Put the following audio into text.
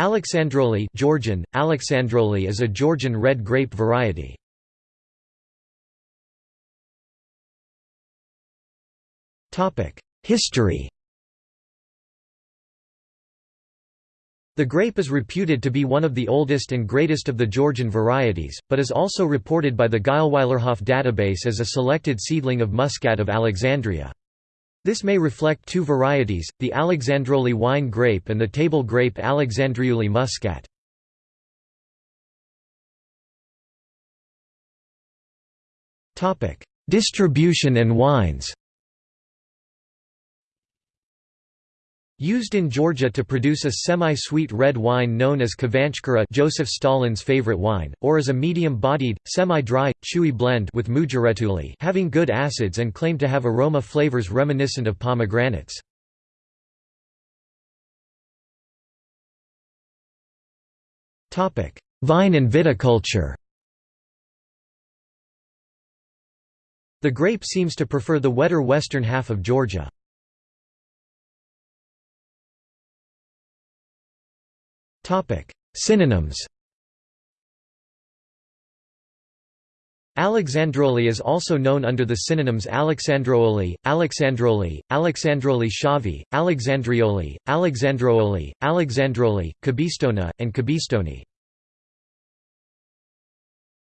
Alexandroli Georgian, Alexandroli is a Georgian red grape variety. History The grape is reputed to be one of the oldest and greatest of the Georgian varieties, but is also reported by the Geilweilerhof database as a selected seedling of Muscat of Alexandria. This may reflect two varieties, the Alexandroli wine grape and the table grape Alexandriuli muscat. Distribution and wines Used in Georgia to produce a semi-sweet red wine known as Khvanchkara Joseph Stalin's favorite wine, or as a medium-bodied, semi-dry, chewy blend with Mujuretuli having good acids and claimed to have aroma flavors reminiscent of pomegranates. Vine and viticulture The grape seems to prefer the wetter western half of Georgia. Synonyms Alexandroli is also known under the synonyms Alexandrooli, Alexandroli, Alexandroli shavi, Alexandrioli, Alexandrooli, Alexandroli, Kabistona, and Kabistoni.